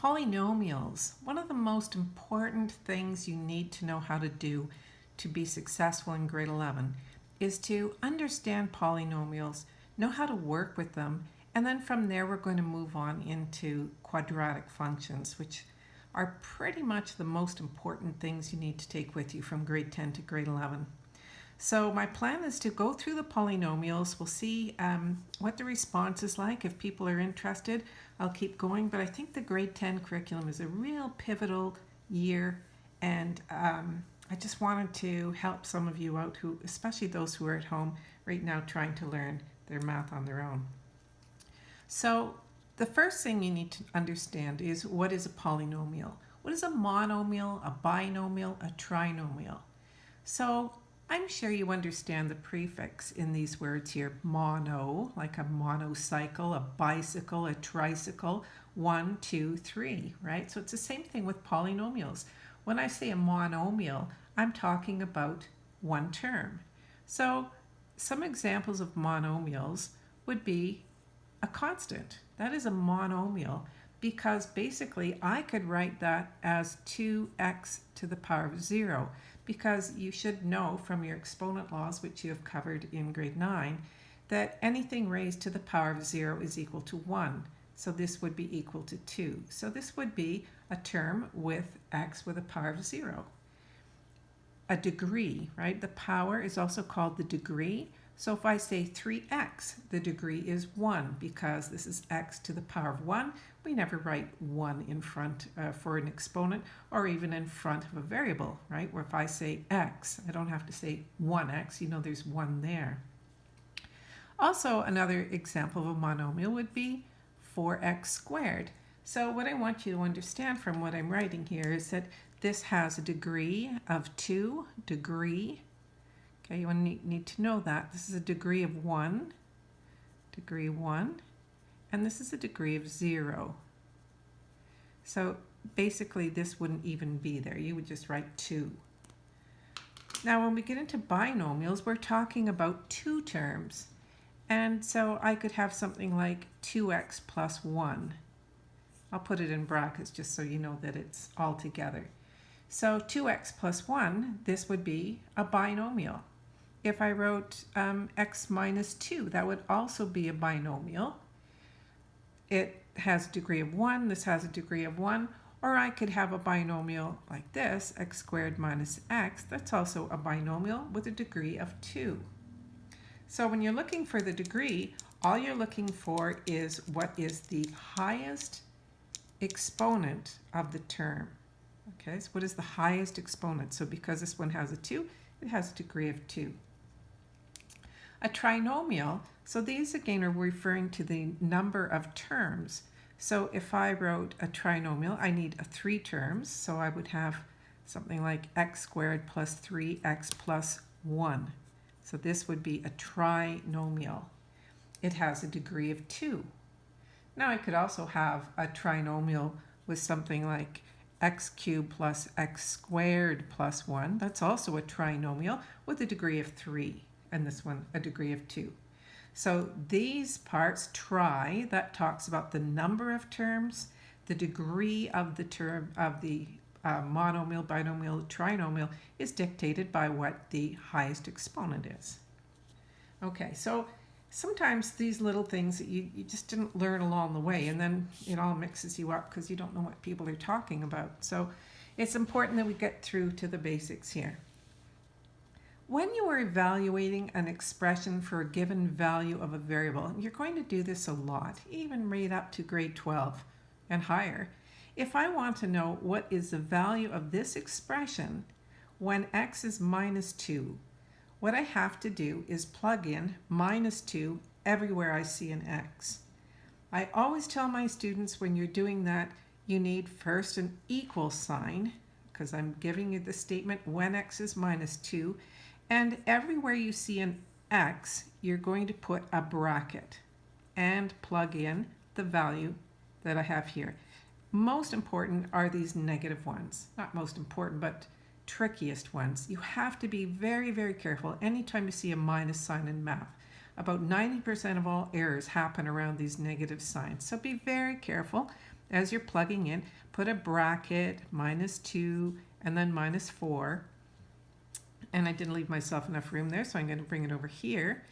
Polynomials. One of the most important things you need to know how to do to be successful in grade 11 is to understand polynomials, know how to work with them, and then from there we're going to move on into quadratic functions, which are pretty much the most important things you need to take with you from grade 10 to grade 11. So my plan is to go through the polynomials. We'll see um, what the response is like. If people are interested, I'll keep going. But I think the grade 10 curriculum is a real pivotal year. And um, I just wanted to help some of you out who, especially those who are at home right now trying to learn their math on their own. So the first thing you need to understand is what is a polynomial? What is a monomial, a binomial, a trinomial? So I'm sure you understand the prefix in these words here. Mono, like a monocycle, a bicycle, a tricycle, one, two, three, right? So it's the same thing with polynomials. When I say a monomial, I'm talking about one term. So some examples of monomials would be a constant. That is a monomial because basically I could write that as 2x to the power of 0 because you should know from your exponent laws, which you have covered in grade 9, that anything raised to the power of 0 is equal to 1. So this would be equal to 2. So this would be a term with x with a power of 0. A degree, right? The power is also called the degree. So if I say 3x, the degree is 1 because this is x to the power of 1. We never write 1 in front uh, for an exponent or even in front of a variable, right? Where if I say x, I don't have to say 1x, you know there's 1 there. Also, another example of a monomial would be 4x squared. So what I want you to understand from what I'm writing here is that this has a degree of 2, degree Okay, you need, need to know that. This is a degree of 1, degree 1, and this is a degree of 0. So basically this wouldn't even be there. You would just write 2. Now when we get into binomials, we're talking about two terms. And so I could have something like 2x plus 1. I'll put it in brackets just so you know that it's all together. So 2x plus 1, this would be a binomial if I wrote um, x minus 2, that would also be a binomial. It has a degree of 1, this has a degree of 1, or I could have a binomial like this, x squared minus x, that's also a binomial with a degree of 2. So when you're looking for the degree, all you're looking for is what is the highest exponent of the term. Okay, so what is the highest exponent? So because this one has a 2, it has a degree of 2. A trinomial, so these again are referring to the number of terms. So if I wrote a trinomial, I need a three terms. So I would have something like x squared plus 3x plus 1. So this would be a trinomial. It has a degree of 2. Now I could also have a trinomial with something like x cubed plus x squared plus 1. That's also a trinomial with a degree of 3 and this one a degree of 2. So these parts, try, that talks about the number of terms, the degree of the term of the uh, monomial, binomial, trinomial is dictated by what the highest exponent is. Okay, so sometimes these little things that you, you just didn't learn along the way and then it all mixes you up because you don't know what people are talking about. So it's important that we get through to the basics here. When you are evaluating an expression for a given value of a variable, you're going to do this a lot, even right up to grade 12 and higher. If I want to know what is the value of this expression when x is minus 2, what I have to do is plug in minus 2 everywhere I see an x. I always tell my students when you're doing that, you need first an equal sign, because I'm giving you the statement when x is minus 2, and everywhere you see an X, you're going to put a bracket and plug in the value that I have here. Most important are these negative ones. Not most important, but trickiest ones. You have to be very, very careful anytime you see a minus sign in math. About 90% of all errors happen around these negative signs. So be very careful. as you're plugging in, put a bracket, minus 2, and then minus 4. And I didn't leave myself enough room there, so I'm going to bring it over here.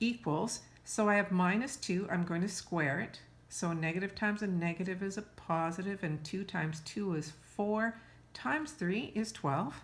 Equals, so I have minus 2, I'm going to square it. So negative times a negative is a positive, and 2 times 2 is 4, times 3 is 12.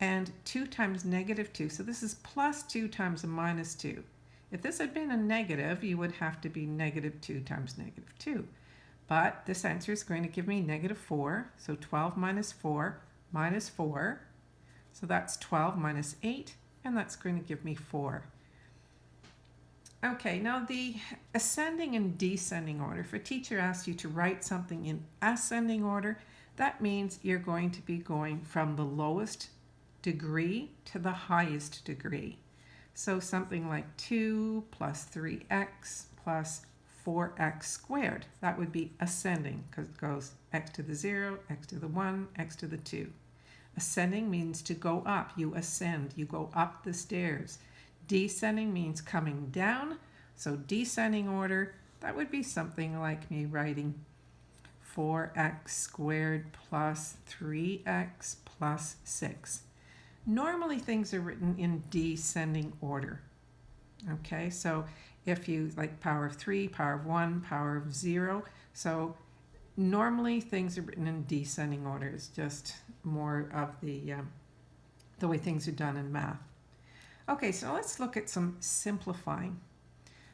And 2 times negative 2, so this is plus 2 times a minus 2. If this had been a negative, you would have to be negative 2 times negative 2. But this answer is going to give me negative 4. So 12 minus 4 minus 4. So that's 12 minus 8, and that's going to give me 4. Okay, now the ascending and descending order. If a teacher asks you to write something in ascending order, that means you're going to be going from the lowest degree to the highest degree. So something like 2 plus 3x plus 4x squared. That would be ascending because it goes x to the 0, x to the 1, x to the 2. Ascending means to go up. You ascend. You go up the stairs. Descending means coming down. So descending order, that would be something like me writing 4x squared plus 3x plus 6. Normally things are written in descending order. Okay, so if you like power of 3, power of 1, power of 0. So normally things are written in descending order. It's just more of the, um, the way things are done in math. Okay, so let's look at some simplifying.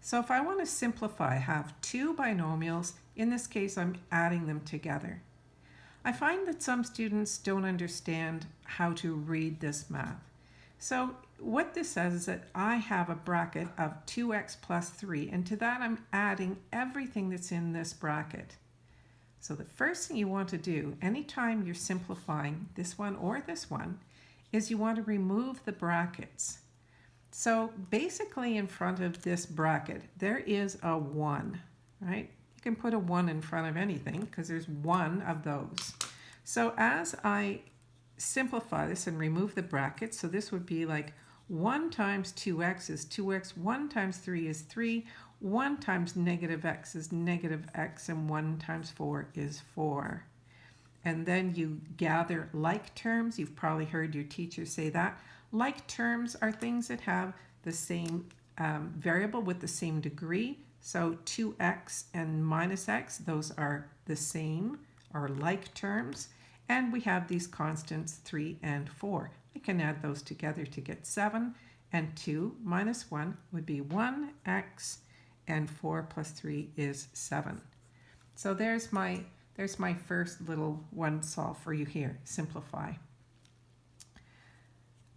So if I want to simplify, I have two binomials. In this case, I'm adding them together. I find that some students don't understand how to read this math. So what this says is that I have a bracket of 2x plus 3, and to that I'm adding everything that's in this bracket. So the first thing you want to do, anytime you're simplifying this one or this one, is you want to remove the brackets. So basically in front of this bracket, there is a 1, right? You can put a 1 in front of anything because there's one of those. So as I simplify this and remove the brackets, so this would be like 1 times 2x is 2x, 1 times 3 is 3, 1 times negative x is negative x, and 1 times 4 is 4. And then you gather like terms. You've probably heard your teacher say that. Like terms are things that have the same um, variable with the same degree. So 2x and minus x, those are the same, or like terms. And we have these constants 3 and 4. I can add those together to get 7. And 2 minus 1 would be 1x, and 4 plus 3 is 7. So there's my, there's my first little one solve for you here, simplify.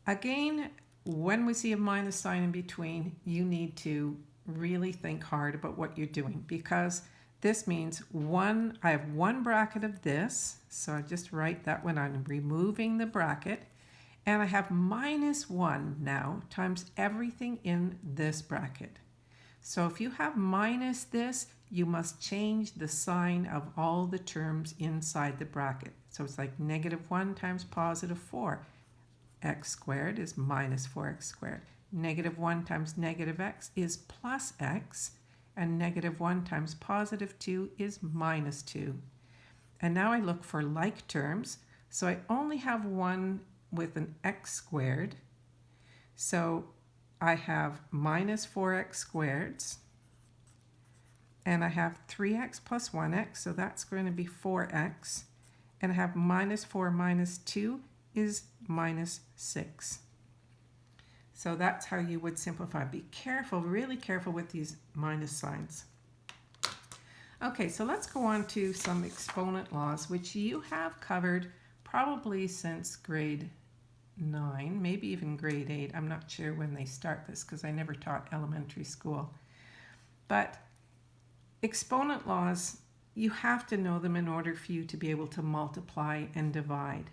Again, when we see a minus sign in between, you need to really think hard about what you're doing because this means one, I have one bracket of this, so I just write that when I'm removing the bracket, and I have minus one now times everything in this bracket. So if you have minus this, you must change the sign of all the terms inside the bracket. So it's like negative 1 times positive 4 x squared is minus 4x squared. Negative 1 times negative x is plus x, and negative 1 times positive 2 is minus 2. And now I look for like terms, so I only have one with an x squared. So I have minus 4x squareds, and I have 3x plus 1x, so that's going to be 4x, and I have minus 4 minus 2 is minus 6. So that's how you would simplify. Be careful, really careful with these minus signs. Okay, so let's go on to some exponent laws, which you have covered probably since grade 9, maybe even grade 8. I'm not sure when they start this because I never taught elementary school. But exponent laws, you have to know them in order for you to be able to multiply and divide.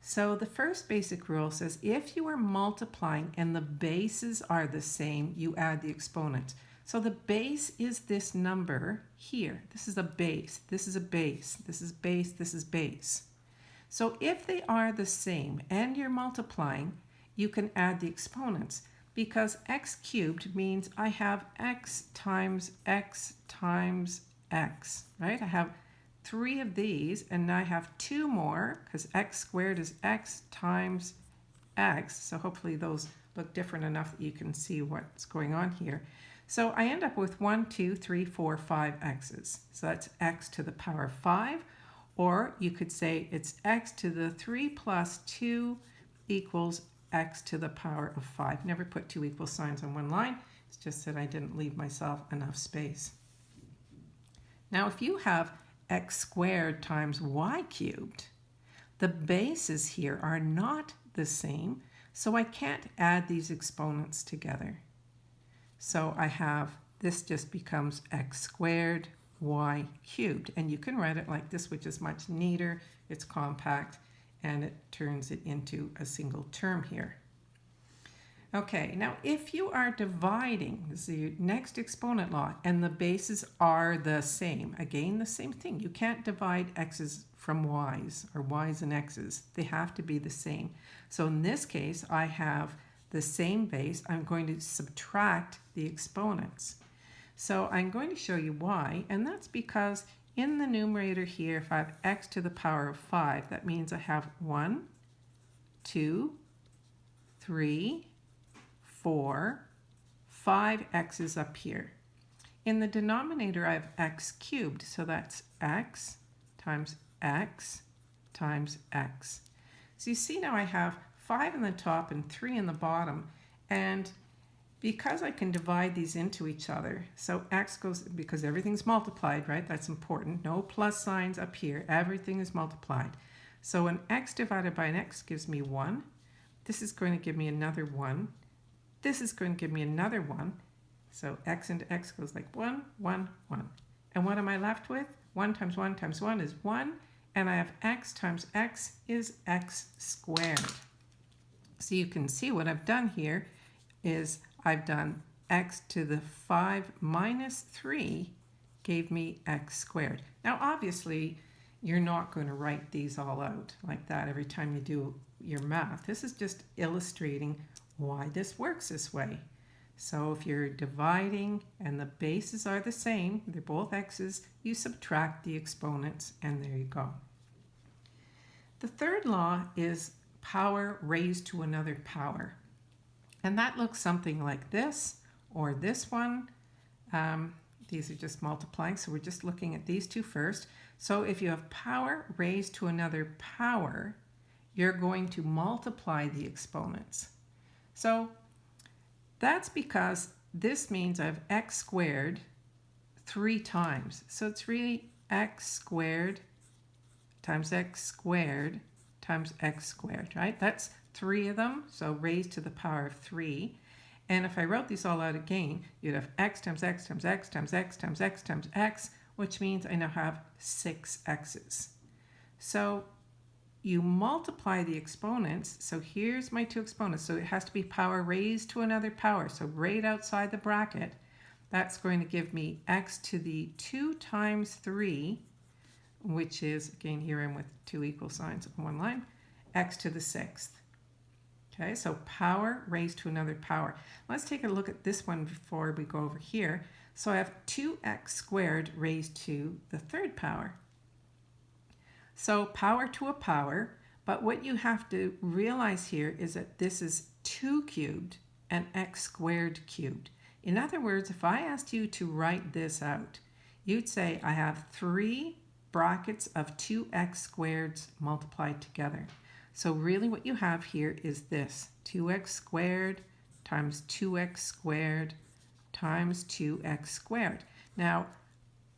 So the first basic rule says if you are multiplying and the bases are the same, you add the exponent. So the base is this number here. This is a base, this is a base, this is base, this is base. So if they are the same and you're multiplying, you can add the exponents because x cubed means I have x times x times x, right? I have three of these, and I have two more, because x squared is x times x. So hopefully those look different enough that you can see what's going on here. So I end up with 1, 2, 3, 4, 5 x's. So that's x to the power of 5. Or you could say it's x to the 3 plus 2 equals x to the power of 5. Never put two equal signs on one line. It's just that I didn't leave myself enough space. Now if you have x squared times y cubed, the bases here are not the same, so I can't add these exponents together. So I have, this just becomes x squared y cubed. And you can write it like this, which is much neater. It's compact, and it turns it into a single term here. Okay, now if you are dividing, the next exponent law, and the bases are the same, again, the same thing. You can't divide x's from y's or y's and x's. They have to be the same. So in this case, I have the same base. I'm going to subtract the exponents. So I'm going to show you why, and that's because in the numerator here, if I have x to the power of 5, that means I have 1, 2, 3, 4, 5 x's up here. In the denominator, I have x cubed, so that's x times x times x. So you see now I have 5 in the top and 3 in the bottom, and because I can divide these into each other, so x goes, because everything's multiplied, right? That's important. No plus signs up here. Everything is multiplied. So an x divided by an x gives me 1. This is going to give me another 1. This is going to give me another one. So x into x goes like 1, 1, 1. And what am I left with? 1 times 1 times 1 is 1. And I have x times x is x squared. So you can see what I've done here is I've done x to the 5 minus 3 gave me x squared. Now obviously you're not going to write these all out like that every time you do your math. This is just illustrating why this works this way. So if you're dividing and the bases are the same, they're both x's, you subtract the exponents and there you go. The third law is power raised to another power. And that looks something like this or this one. Um, these are just multiplying, so we're just looking at these two first. So if you have power raised to another power, you're going to multiply the exponents. So that's because this means I have x squared three times. So it's really x squared times x squared times x squared, right? That's three of them, so raised to the power of three. And if I wrote these all out again, you'd have x times x times x times x times x times x, which means I now have six x's. So you multiply the exponents. So here's my two exponents. So it has to be power raised to another power. So right outside the bracket, that's going to give me x to the 2 times 3, which is, again, here I'm with two equal signs on one line, x to the sixth. Okay, so power raised to another power. Let's take a look at this one before we go over here. So I have 2x squared raised to the third power. So power to a power, but what you have to realize here is that this is 2 cubed and x squared cubed. In other words, if I asked you to write this out, you'd say I have three brackets of 2x squareds multiplied together. So really what you have here is this, 2x squared times 2x squared times 2x squared. Now,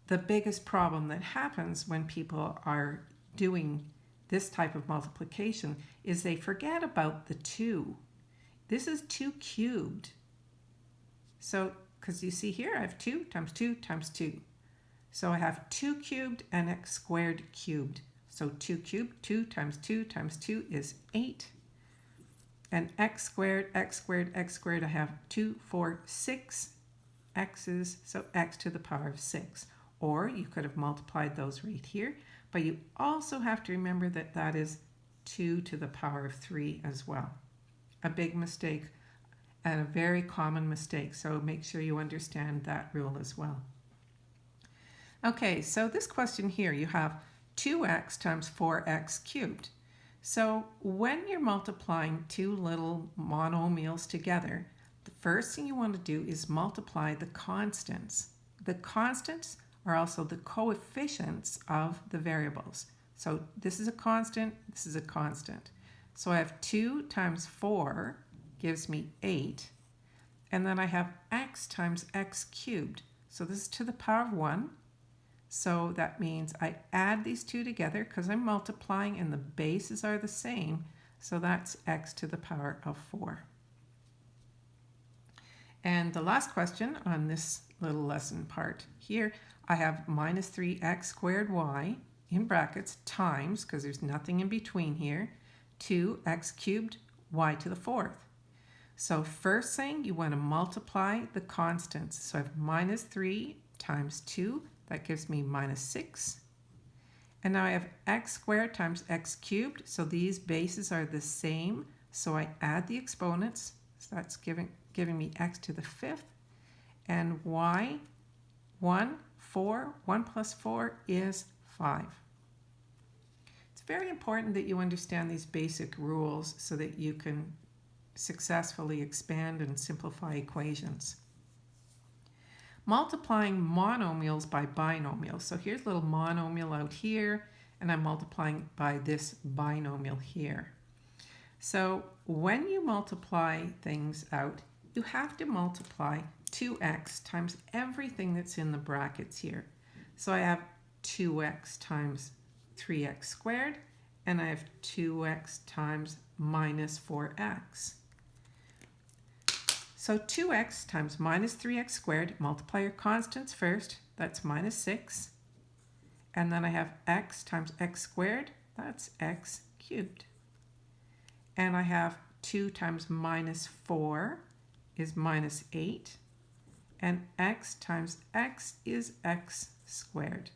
the biggest problem that happens when people are doing this type of multiplication is they forget about the 2. This is 2 cubed. So, because you see here, I have 2 times 2 times 2. So I have 2 cubed and x squared cubed. So 2 cubed, 2 times 2 times 2 is 8. And x squared, x squared, x squared, I have 2, 4, 6 x's, so x to the power of 6. Or you could have multiplied those right here. But you also have to remember that that is 2 to the power of 3 as well. A big mistake and a very common mistake, so make sure you understand that rule as well. Okay, so this question here, you have 2x times 4x cubed. So when you're multiplying two little monomials together, the first thing you want to do is multiply the constants. The constants are also the coefficients of the variables. So this is a constant, this is a constant. So I have 2 times 4 gives me 8. And then I have x times x cubed. So this is to the power of 1. So that means I add these two together because I'm multiplying and the bases are the same. So that's x to the power of 4. And the last question on this little lesson part here, I have minus 3x squared y in brackets times, because there's nothing in between here, 2x cubed y to the fourth. So first thing, you want to multiply the constants. So I have minus 3 times 2, that gives me minus 6. And now I have x squared times x cubed, so these bases are the same. So I add the exponents, so that's giving, giving me x to the fifth. And y, 1, 4, 1 plus 4 is 5. It's very important that you understand these basic rules so that you can successfully expand and simplify equations. Multiplying monomials by binomials. So here's a little monomial out here, and I'm multiplying by this binomial here. So when you multiply things out, you have to multiply 2x times everything that's in the brackets here. So I have 2x times 3x squared, and I have 2x times minus 4x. So 2x times minus 3x squared, multiply your constants first, that's minus 6. And then I have x times x squared, that's x cubed. And I have 2 times minus 4 is minus 8. And x times x is x squared.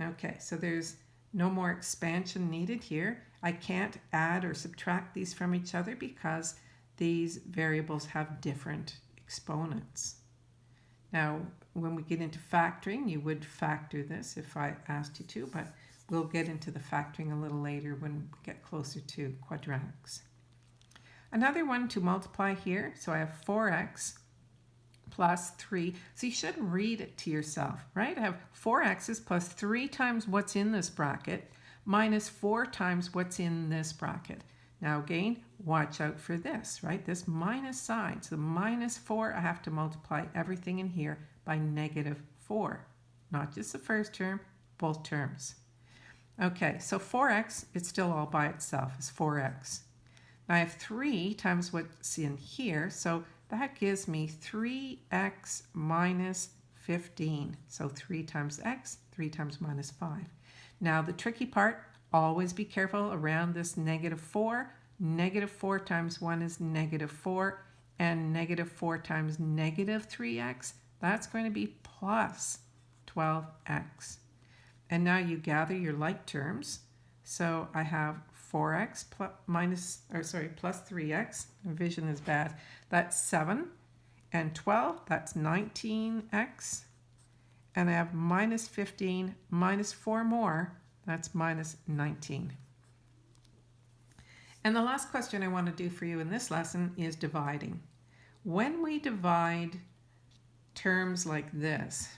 Okay, so there's no more expansion needed here. I can't add or subtract these from each other because these variables have different exponents. Now, when we get into factoring, you would factor this if I asked you to, but we'll get into the factoring a little later when we get closer to quadratics. Another one to multiply here, so I have 4x plus 3. So you should read it to yourself, right? I have 4x's plus 3 times what's in this bracket minus 4 times what's in this bracket. Now again, watch out for this, right? This minus sign. So minus 4, I have to multiply everything in here by negative 4. Not just the first term, both terms. Okay, so 4x, it's still all by itself, is 4x. Now I have 3 times what's in here, so that gives me 3x minus 15. So 3 times x, 3 times minus 5. Now the tricky part, Always be careful around this negative 4. Negative 4 times 1 is negative 4, and negative 4 times negative 3x, that's going to be plus 12x. And now you gather your like terms. So I have 4x plus, minus, or sorry, plus 3x. Vision is bad. That's 7. And 12, that's 19x. And I have minus 15 minus 4 more, that's minus 19. And the last question I want to do for you in this lesson is dividing. When we divide terms like this,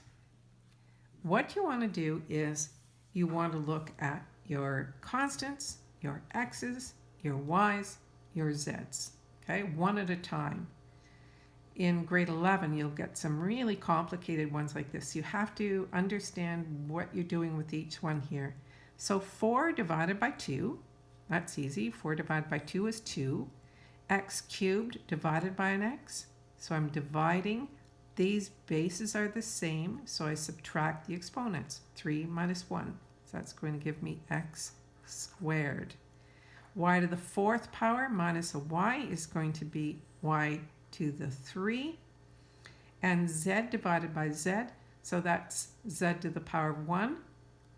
what you want to do is you want to look at your constants, your x's, your y's, your z's, okay, one at a time. In grade 11, you'll get some really complicated ones like this. You have to understand what you're doing with each one here. So 4 divided by 2, that's easy. 4 divided by 2 is 2. x cubed divided by an x. So I'm dividing. These bases are the same, so I subtract the exponents. 3 minus 1. So that's going to give me x squared. y to the fourth power minus a y is going to be y to the 3. And z divided by z, so that's z to the power of 1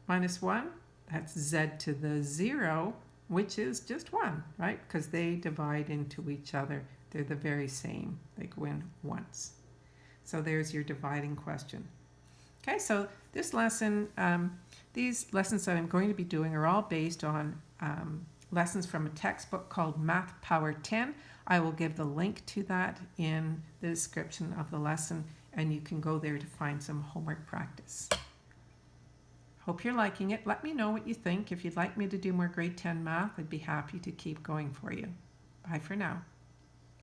minus 1 that's z to the 0, which is just 1, right? Because they divide into each other. They're the very same. They go in once. So there's your dividing question. Okay, so this lesson, um, these lessons that I'm going to be doing are all based on um, lessons from a textbook called Math Power 10. I will give the link to that in the description of the lesson, and you can go there to find some homework practice. Hope you're liking it. Let me know what you think. If you'd like me to do more grade 10 math, I'd be happy to keep going for you. Bye for now.